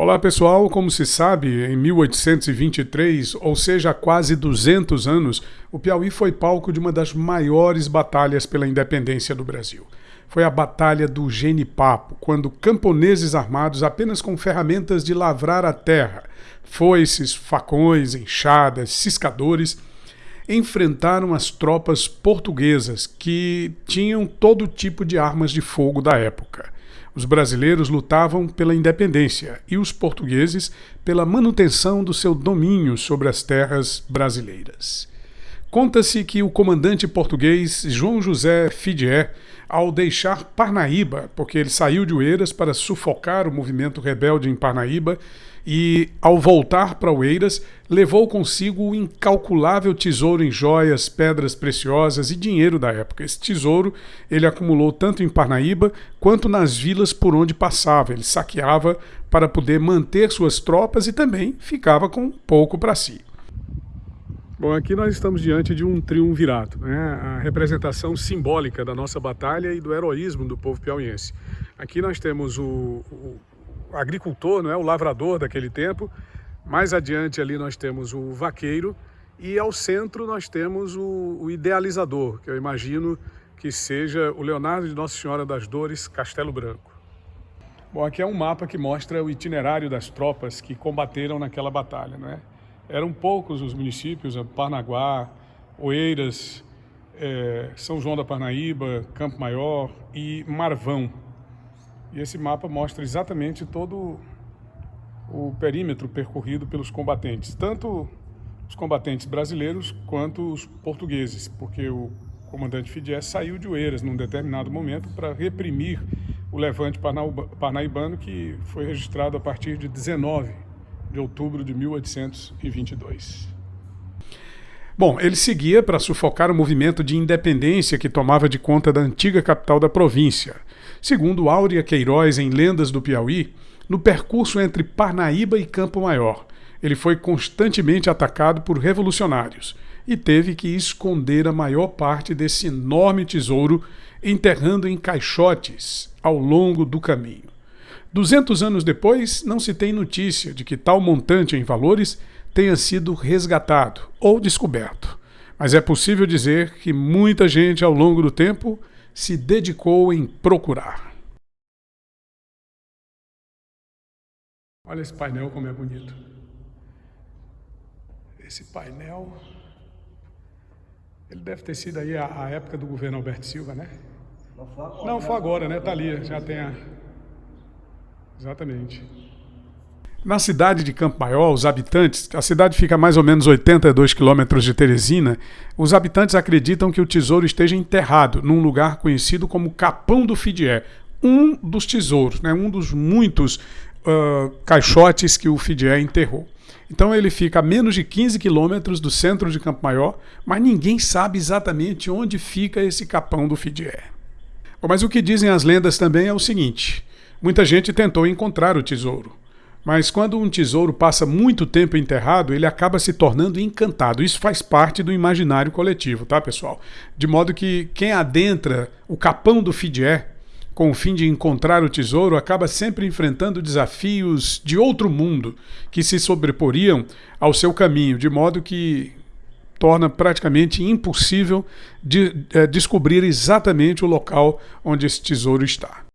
Olá pessoal, como se sabe, em 1823, ou seja, há quase 200 anos, o Piauí foi palco de uma das maiores batalhas pela independência do Brasil. Foi a Batalha do Genipapo, quando camponeses armados apenas com ferramentas de lavrar a terra, foices, facões, enxadas, ciscadores, enfrentaram as tropas portuguesas que tinham todo tipo de armas de fogo da época. Os brasileiros lutavam pela independência e os portugueses pela manutenção do seu domínio sobre as terras brasileiras. Conta-se que o comandante português João José Fidier, ao deixar Parnaíba, porque ele saiu de Oeiras para sufocar o movimento rebelde em Parnaíba, e, ao voltar para Oeiras, levou consigo o incalculável tesouro em joias, pedras preciosas e dinheiro da época. Esse tesouro ele acumulou tanto em Parnaíba quanto nas vilas por onde passava. Ele saqueava para poder manter suas tropas e também ficava com pouco para si. Bom, aqui nós estamos diante de um triunvirato, né? a representação simbólica da nossa batalha e do heroísmo do povo piauiense. Aqui nós temos o, o agricultor, não é? o lavrador daquele tempo. Mais adiante ali nós temos o vaqueiro e ao centro nós temos o, o idealizador, que eu imagino que seja o Leonardo de Nossa Senhora das Dores, Castelo Branco. Bom, aqui é um mapa que mostra o itinerário das tropas que combateram naquela batalha. Não é? Eram poucos os municípios, Parnaguá, Oeiras, é, São João da Parnaíba, Campo Maior e Marvão. E esse mapa mostra exatamente todo o perímetro percorrido pelos combatentes, tanto os combatentes brasileiros quanto os portugueses, porque o comandante Fidié saiu de Oeiras num determinado momento para reprimir o levante parnaibano que foi registrado a partir de 19 de outubro de 1822. Bom, ele seguia para sufocar o movimento de independência que tomava de conta da antiga capital da província, Segundo Áurea Queiroz, em Lendas do Piauí, no percurso entre Parnaíba e Campo Maior, ele foi constantemente atacado por revolucionários e teve que esconder a maior parte desse enorme tesouro enterrando em caixotes ao longo do caminho. Duzentos anos depois, não se tem notícia de que tal montante em valores tenha sido resgatado ou descoberto, mas é possível dizer que muita gente ao longo do tempo se dedicou em procurar. Olha esse painel como é bonito. Esse painel, ele deve ter sido aí a, a época do governo Alberto Silva, né? Não foi agora, Não, foi agora né? Tá ali, já tem a... Exatamente. Na cidade de Campo Maior, os habitantes, a cidade fica a mais ou menos 82 quilômetros de Teresina, os habitantes acreditam que o tesouro esteja enterrado num lugar conhecido como Capão do Fidié, um dos tesouros, né, um dos muitos uh, caixotes que o Fidié enterrou. Então ele fica a menos de 15 quilômetros do centro de Campo Maior, mas ninguém sabe exatamente onde fica esse Capão do Fidié. Mas o que dizem as lendas também é o seguinte, muita gente tentou encontrar o tesouro. Mas quando um tesouro passa muito tempo enterrado, ele acaba se tornando encantado. Isso faz parte do imaginário coletivo, tá, pessoal? De modo que quem adentra o capão do Fidié com o fim de encontrar o tesouro acaba sempre enfrentando desafios de outro mundo que se sobreporiam ao seu caminho, de modo que torna praticamente impossível de, é, descobrir exatamente o local onde esse tesouro está.